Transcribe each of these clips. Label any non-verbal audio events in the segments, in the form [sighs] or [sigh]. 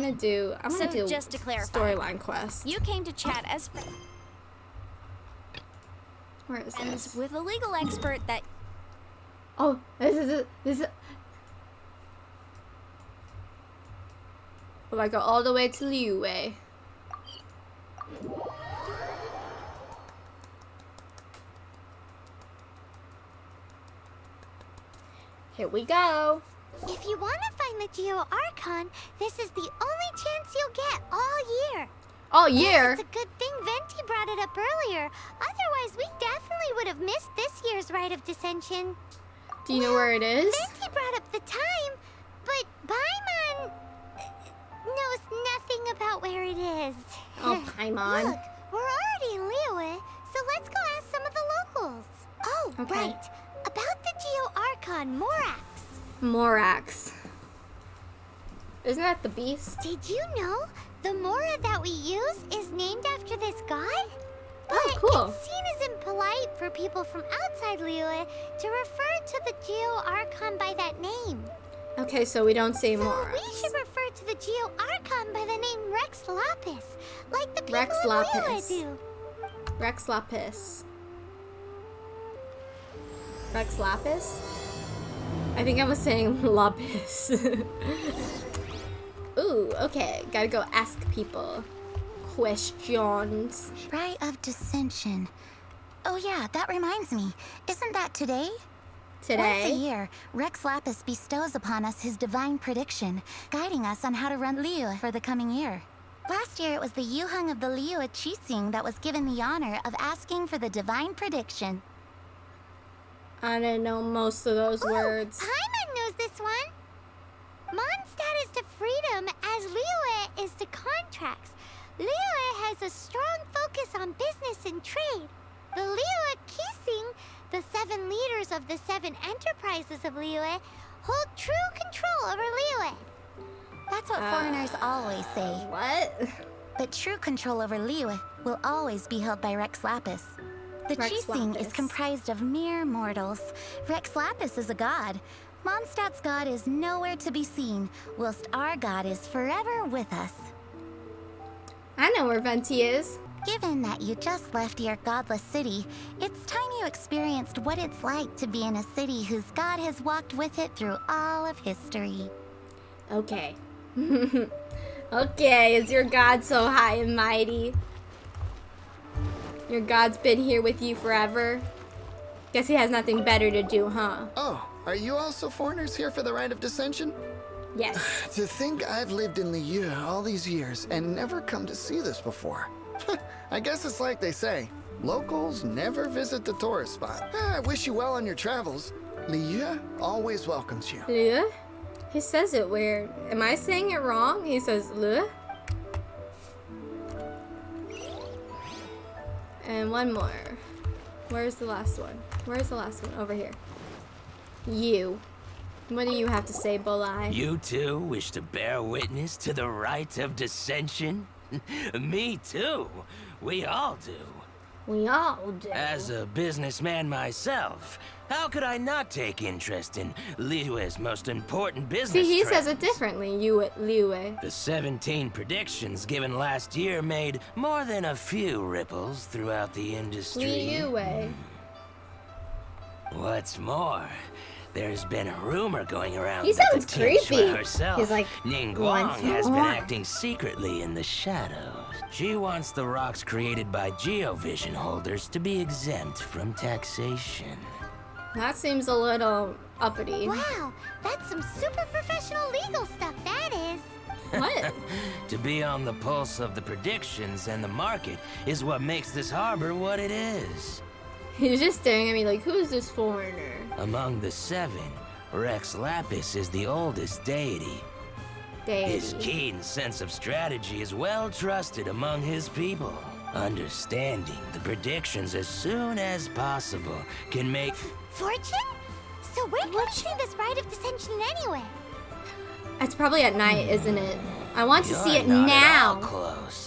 want to do. I want to So, do just to clarify, storyline quest. You came to chat as Where is this? with a legal expert that Oh, this is it. This is. Will I go all the way to Liyue? Here we go. If you want to find the Geo Archon, this is the only chance you'll get all year. All year. It's a good thing Venti brought it up earlier. Otherwise, we definitely would have missed this year's Rite of Descension. Do you know where it is? Venti brought up the time, but Paimon knows nothing about where it is. Oh, [laughs] Paimon. Look, we're already in Liyue, so let's go ask some of the locals. Oh, Okay. right. About the Geo Archon Morax. Morax. Isn't that the beast? Did you know the Mora that we use is named after this god? Oh, but Oh, cool. it's seen as impolite for people from outside Liyue to refer to the Geo Archon by that name. Okay, so we don't say So Morax. we should refer to the Geo Archon by the name Rex Lapis, like the people Rex in Lapis. Liyue do. Rex Lapis. Rex Lapis? I think I was saying [laughs] Lapis. [laughs] Ooh, okay. Gotta go ask people questions. Rite of Descension. Oh yeah, that reminds me. Isn't that today? Today? Once a year, Rex Lapis bestows upon us his divine prediction, guiding us on how to run Liu for the coming year. Last year, it was the Yuheng of the Liyue Qixing that was given the honor of asking for the divine prediction. I didn't know most of those Oh, words. Paimon knows this one. Mondstadt to freedom as Liyue is to contracts. Liyue has a strong focus on business and trade. The Liyue Qixing, the seven leaders of the seven enterprises of Liyue, hold true control over Liyue. That's what Uh, foreigners always say. What? But true control over Liyue will always be held by Rex Lapis. The Rex Qixing is comprised of mere mortals. Rex Lapis is a god. Mondstadt's god is nowhere to be seen, whilst our god is forever with us. I know where Venti is. Given that you just left your godless city, it's time you experienced what it's like to be in a city whose god has walked with it through all of history. Okay. [laughs] okay, is your God so high and mighty? Your God's been here with you forever? Guess he has nothing better to do, huh? Oh, are you also foreigners here for the Rite of Descension? Yes. [sighs] To think I've lived in Liyue all these years and never come to see this before. [laughs] I guess it's like they say, locals never visit the tourist spot. Ah, I wish you well on your travels. Liyue always welcomes you. Le? He says it weird. Am I saying it wrong? He says le. And one more. Where's the last one? Where's the last one? Over here. You. What do you have to say, Bolai? You too wish to bear witness to the rite of descension? [laughs] Me too. We all do. We all do. As a businessman myself, how could I not take interest in Liyue's most important business See, he says it differently. You at Liue. The 17 predictions given last year made more than a few ripples throughout the industry. Liue. Hmm. What's more, there's been a rumor going around He that sounds the Tianquan creepy. herself, He's like, Ningguang, "What's has been acting secretly in the shadows. She wants the rocks created by Geovision holders to be exempt from taxation. That seems a little uppity. Wow, that's some super professional legal stuff, that is. [laughs] What? [laughs] To be on the pulse of the predictions and the market is what makes this harbor what it is. [laughs] He's just staring at me like, who's this foreigner? Among the seven, Rex Lapis is the oldest deity. Deity. His keen sense of strategy is well trusted among his people. Understanding the predictions as soon as possible can make... Fortune? So where can we see this Rite of Descension anyway? It's probably at night, isn't it? I want to see You're it not at all now. close.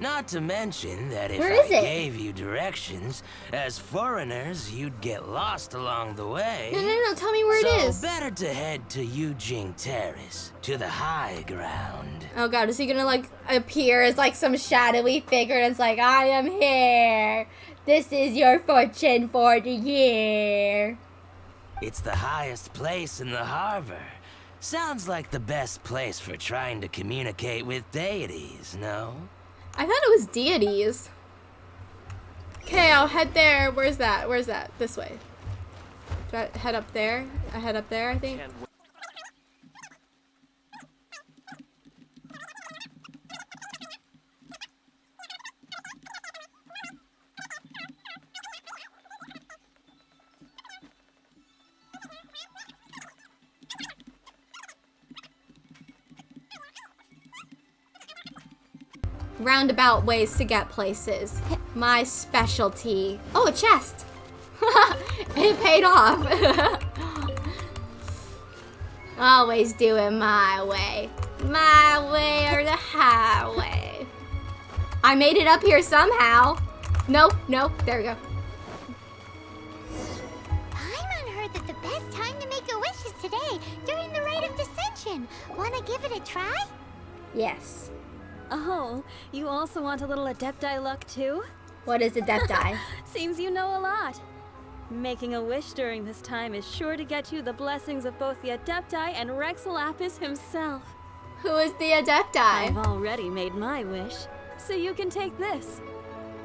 Not to mention that if I it? gave you directions, as foreigners, you'd get lost along the way. No, no, no. Tell me where so it is. better to head to Yujing Terrace, to the high ground. Oh god, is he gonna like appear as like some shadowy figure and it's like, I am here. This is your fortune for the year. It's the highest place in the harbor. Sounds like the best place for trying to communicate with deities, no? I thought it was deities. Okay, I'll head there. Where's that? Where's that? This way. Do I head up there? I head up there, I think. Roundabout ways to get places. [laughs] My specialty. Oh, a chest. [laughs] it paid off. [laughs] Always do it my way. My way or the highway. I made it up here somehow. No, no, there we go. Paimon heard that the best time to make a wish is today, during the rite of descension. Wanna give it a try? Yes. Oh, you also want a little Adepti luck too? What is Adepti? [laughs] Seems you know a lot. Making a wish during this time is sure to get you the blessings of both the Adepti and Rex Lapis himself. Who is the Adepti? I've already made my wish, so you can take this.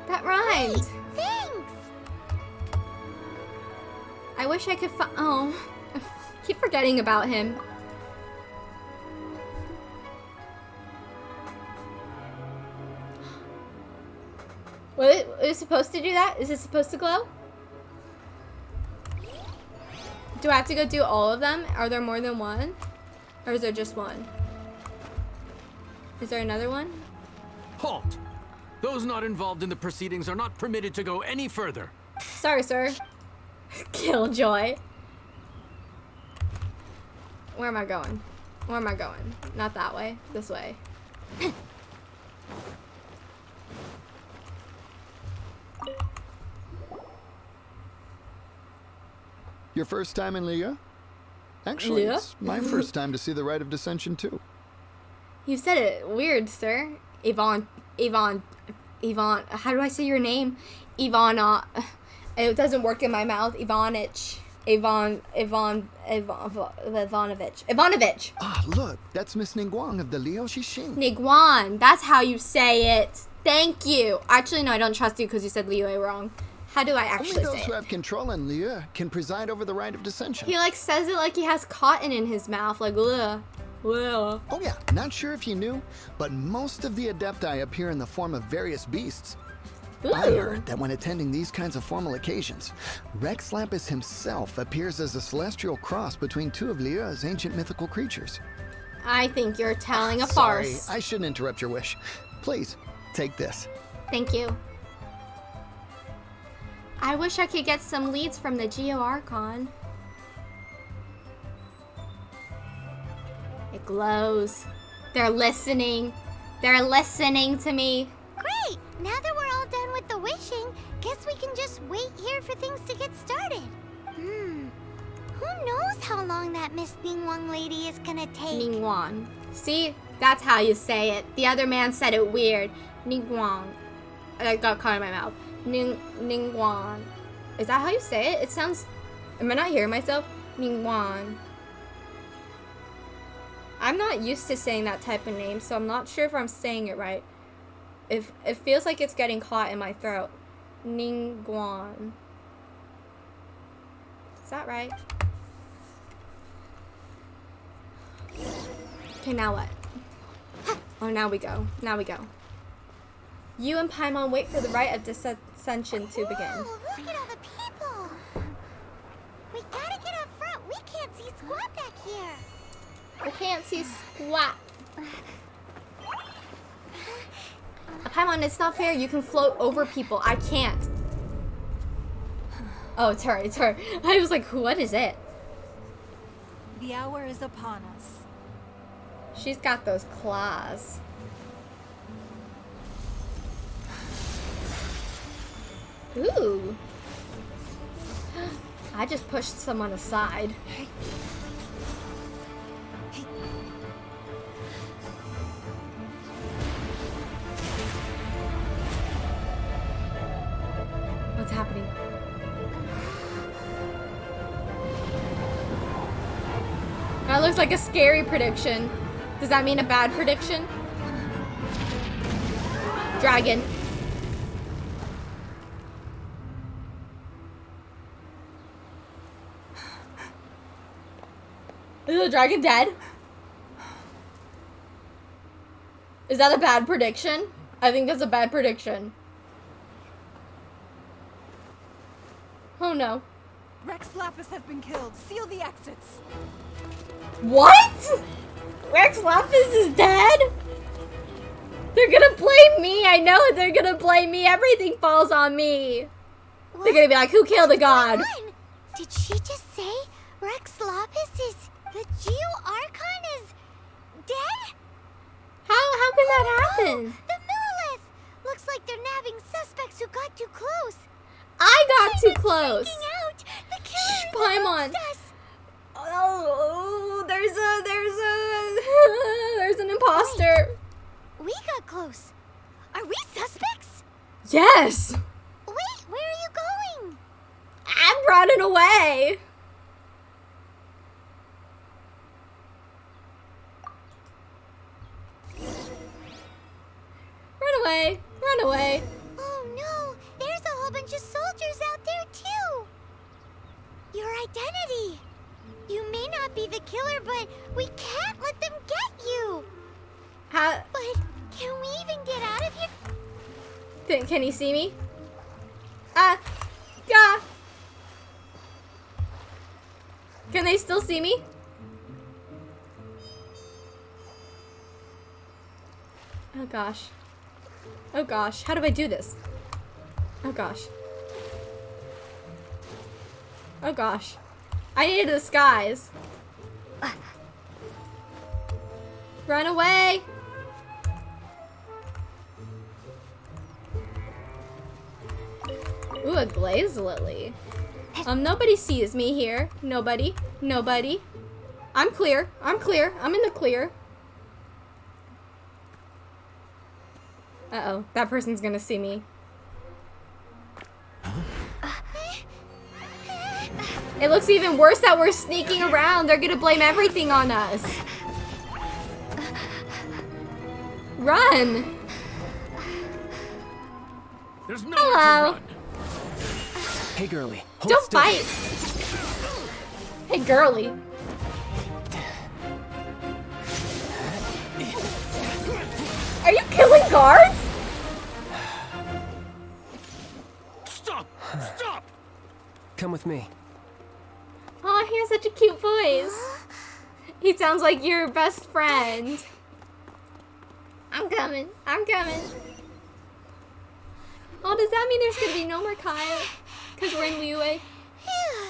That rhymed. Thanks! I wish I could find. Oh. [laughs] Keep forgetting about him. What is it supposed to do that? Is it supposed to glow? Do I have to go do all of them? Are there more than one? Or is there just one? Is there another one? Halt! Those not involved in the proceedings are not permitted to go any further. Sorry, sir. Killjoy. Where am I going? Where am I going? Not that way. This way. Your first time in Liyue? Actually, Liyue? it's my first time to see the Rite of Descension too. You said it weird, sir. Yvonne, Yvonne, Yvonne. How do I say your name? Ivana. [laughs] It doesn't work in my mouth. Ivanich. Ivan, Ivan, Ivan, Ivanovich. Ivanovich. Ah, look, that's Miss Ningguang of the Liu Qixing. Niguan. That's how you say it. Thank you. Actually, no, I don't trust you because you said Liu wrong. How do I actually Only those say who have control in Liu can preside over the Rite of Descension. He like says it like he has cotton in his mouth, like. Ugh. Oh yeah, not sure if you knew, but most of the Adepti appear in the form of various beasts. I heard that when attending these kinds of formal occasions, Rex Lapis himself appears as a celestial cross between two of Liu's ancient mythical creatures. I think you're telling a Sorry, farce. I shouldn't interrupt your wish. Please, take this. Thank you. I wish I could get some leads from the Geo Archon. It glows. They're listening. They're listening to me. Great! Now that we're all done with the wishing, guess we can just wait here for things to get started. Hmm. Who knows how long that Miss Ningguang lady is gonna take? Ningguang. See? That's how you say it. The other man said it weird. Ningguang. I got caught in my mouth. Ning Ningguang. Is that how you say it? It sounds. Am I not hearing myself? Ningguang. I'm not used to saying that type of name, so I'm not sure if I'm saying it right. If it feels like it's getting caught in my throat. Ningguang. Is that right? Okay, now what? [gasps] Oh, now we go. Now we go. You and Paimon wait for the rite of descension to begin. Whoa, look at all the people! We gotta get up front. We can't see squat back here. I can't see squat. Paimon, it's not fair. You can float over people. I can't. Oh, it's her. It's her. [laughs] I was like, what is it? The hour is upon us. She's got those claws. Ooh. [gasps] I just pushed someone aside. What's happening? That looks like a scary prediction. Does that mean a bad prediction? Dragon. The dragon dead? Is that a bad prediction? I think that's a bad prediction. Oh no. Rex Lapis has been killed. Seal the exits. What? Rex Lapis is dead? They're gonna blame me. I know. They're gonna blame me. Everything falls on me. They're gonna be like, who killed the god? Did she just say Rex Lapis is the Geo Archon is dead? How how can that oh, happen? The Millelith! Looks like they're nabbing suspects who got too close. I got too close. out. The killer Shh, Paimon. amongst. Oh, there's a there's a [laughs] there's an imposter. Wait. We got close. Are we suspects? Yes. Wait, where are you going? I'm running away. Run away. Run away. Oh no, there's a whole bunch of soldiers out there too. Your identity. You may not be the killer, but we can't let them get you. How But can we even get out of here? can, can he see me? Ah. Yeah. Can they still see me? Oh gosh. Oh gosh, how do I do this? Oh gosh. Oh gosh. I need a disguise. Run away! Ooh, a glaze lily. Um, nobody sees me here. Nobody. Nobody. I'm clear. I'm clear. I'm in the clear. Uh-oh. That person's gonna see me. It looks even worse that we're sneaking around. They're gonna blame everything on us. Run! There's nowhere Hello. run. Hey, girly. Hold Don't still. fight! Hey, girly. Are you killing guards? Stop! Stop! Come with me. Oh, he has such a cute voice. He sounds like your best friend. I'm coming. I'm coming. Oh, does that mean there's gonna be no more Kaeya? Because we're in Liyue? Phew.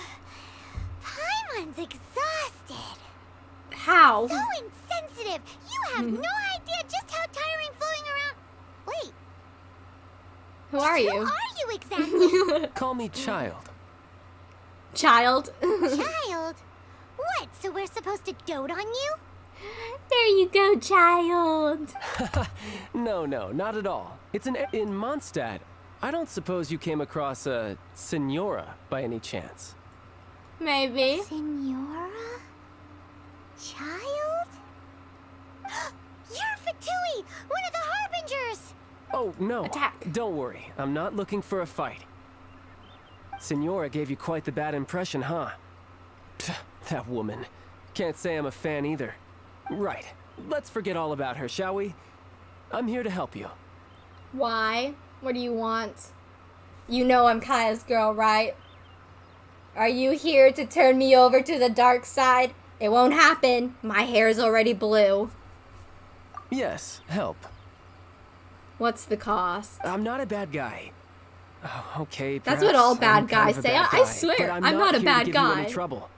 Paimon's exhausted. How? So insensitive. You have mm-hmm. no idea just how tiring floating around. Wait, Who are who you? are you exactly? [laughs] Call me Childe. Childe. Childe? What? So we're supposed to dote on you? there you go, child. [laughs] No, no, not at all. It's an in Mondstadt. I don't suppose you came across a Signora by any chance. Maybe. Signora? Childe? [gasps] You're Fatui, one of the Harbingers! Oh, no. Attack. Don't worry. I'm not looking for a fight. Signora gave you quite the bad impression, huh? Pff, that woman. Can't say I'm a fan either. Right. Let's forget all about her, shall we? I'm here to help you. Why? What do you want? You know I'm Kaeya's girl, right? Are you here to turn me over to the dark side? It won't happen. My hair's already blue. Yes, help. What's the cost? I'm not a bad guy. Oh, okay, That's what all perhaps I'm bad kind guys of a say. bad I- I swear, I'm, I'm not a bad to guy. trouble.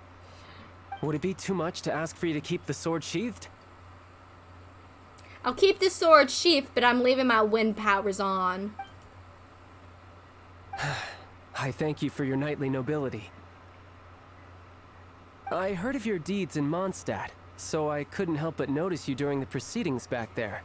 Would it be too much to ask for you to keep the sword sheathed? I'll keep the sword sheath, but I'm leaving my wind powers on. [sighs] I thank you for your knightly nobility. I heard of your deeds in Mondstadt, so I couldn't help but notice you during the proceedings back there.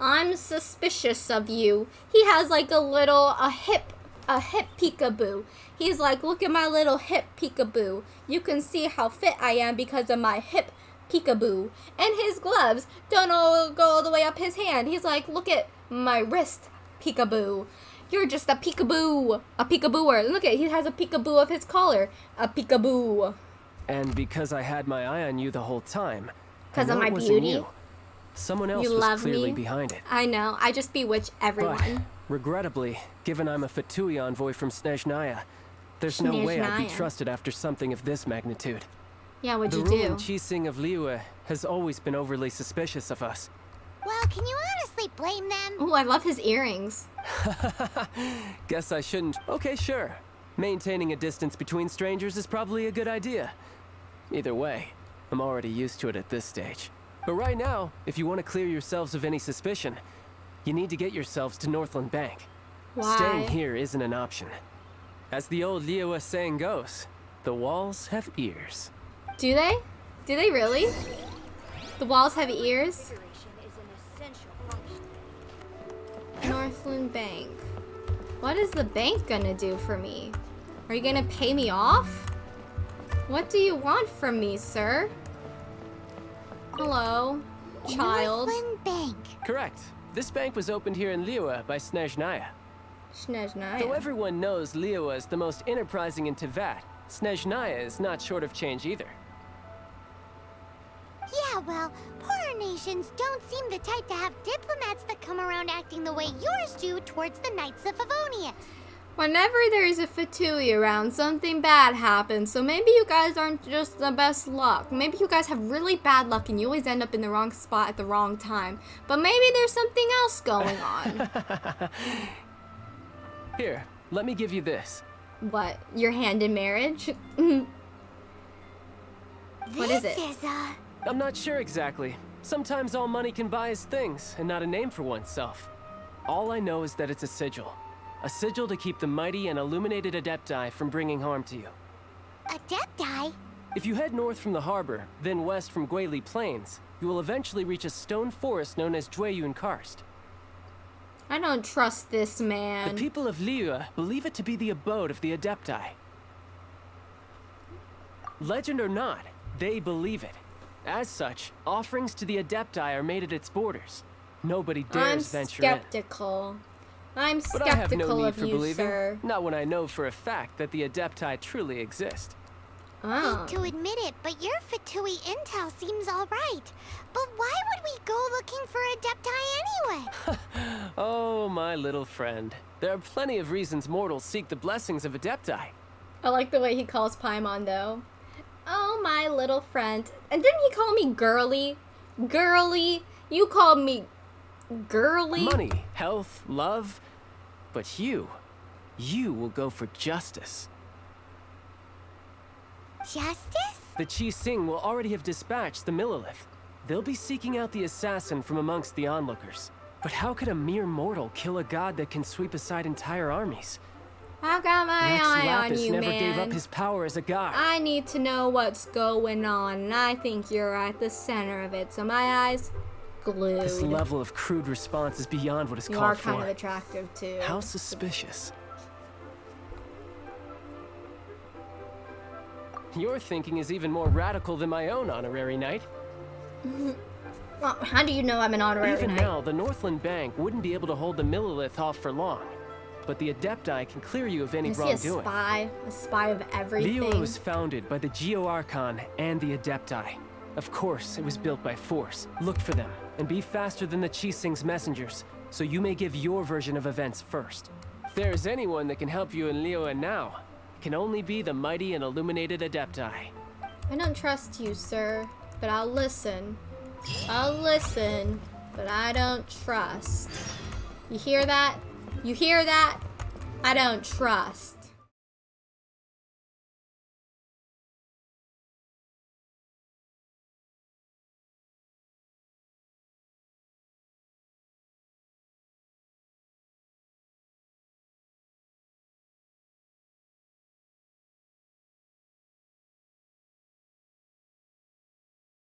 I'm suspicious of you. He has like a little, a hip, a hip peekaboo. He's like, look at my little hip peekaboo. You can see how fit I am because of my hip peekaboo. And his gloves don't all go all the way up his hand. He's like, look at my wrist peekaboo. You're just a peekaboo, a peekabooer. Look at, he has a peekaboo of his collar, a peekaboo. And because I had my eye on you the whole time. Because of my beauty? You. Someone else You was love clearly me? behind it. I know, I just bewitch everyone. But, regrettably, given I'm a Fatui envoy from Snezhnaya, there's no way I'd be trusted after something of this magnitude. yeah, what'd the you do? The ruling do? Qixing of Liyue has always been overly suspicious of us. Well, can you honestly blame them? Oh, I love his earrings. [laughs] Guess I shouldn't. Okay, sure. Maintaining a distance between strangers is probably a good idea. Either way, I'm already used to it at this stage. But right now, if you want to clear yourselves of any suspicion, you need to get yourselves to Northland Bank. Why? Staying here isn't an option. As the old Liyue saying goes, the walls have ears. Do they? Do they really? The walls have ears? Northland Bank. What is the bank gonna do for me? Are you gonna pay me off? What do you want from me, sir? Hello, child. Northland Bank. Correct. This bank was opened here in Liyue by Snezhnaya. Snezhnaya. Though everyone knows Liyue is the most enterprising in Teyvat, Snezhnaya is not short of change either. Yeah, well, poorer nations don't seem the type to have diplomats that come around acting the way yours do towards the Knights of Favonius. Whenever there's a Fatui around, something bad happens. So maybe you guys aren't just the best luck. Maybe you guys have really bad luck and you always end up in the wrong spot at the wrong time. But maybe there's something else going on. [laughs] Here, let me give you this. what? Your hand in marriage? [laughs] What is this it? is, uh, I'm not sure exactly. Sometimes all money can buy is things, and not a name for oneself. All I know is that it's a sigil. A sigil to keep the mighty and illuminated Adepti from bringing harm to you. Adepti? If you head north from the harbor, then west from Guili Plains, you will eventually reach a stone forest known as Jueyun Karst. I don't trust this man. The people of Liyue believe it to be the abode of the Adepti. Legend or not, they believe it. As such, offerings to the Adepti are made at its borders. Nobody I'm dares venture in. Skeptical. I'm But I have no need of for you, believing. sir. Not when I know for a fact that the Adepti truly exist. Oh. Hate to admit it, but your Fatui intel seems alright. But why would we go looking for Adepti anyway? [laughs] [laughs] Oh, my little friend. There are plenty of reasons mortals seek the blessings of Adepti. I like the way he calls Paimon though. Oh, my little friend. And didn't he call me girly? Girly? You called me girly? Money, health, love. But you, you will go for justice. Justice? The Qixing will already have dispatched the Millelith. They'll be seeking out the assassin from amongst the onlookers. But how could a mere mortal kill a god that can sweep aside entire armies? I've got my Rex eye on Lapis you, never man. gave up his power as a god. I need to know what's going on, and I think you're at the center of it. So my eyes glued. This level of crude response is beyond what is you called are for. kind of attractive too. How suspicious. Your thinking is even more radical than my own, honorary knight. [laughs] Well, how do you know I'm an honorary Even knight? now, the Northland Bank wouldn't be able to hold the Millelith off for long. But the Adepti can clear you of any Is he a wrongdoing. spy? A spy of everything? Liyue was founded by the Geo Archon and the Adepti. Of course, it was built by force. Look for them, and be faster than the Qixing's messengers, so you may give your version of events first. If there is anyone that can help you in Liyue now, it can only be the mighty and illuminated Adepti. I don't trust you, sir, but I'll listen. I'll listen, but I don't trust. You hear that? You hear that? I don't trust.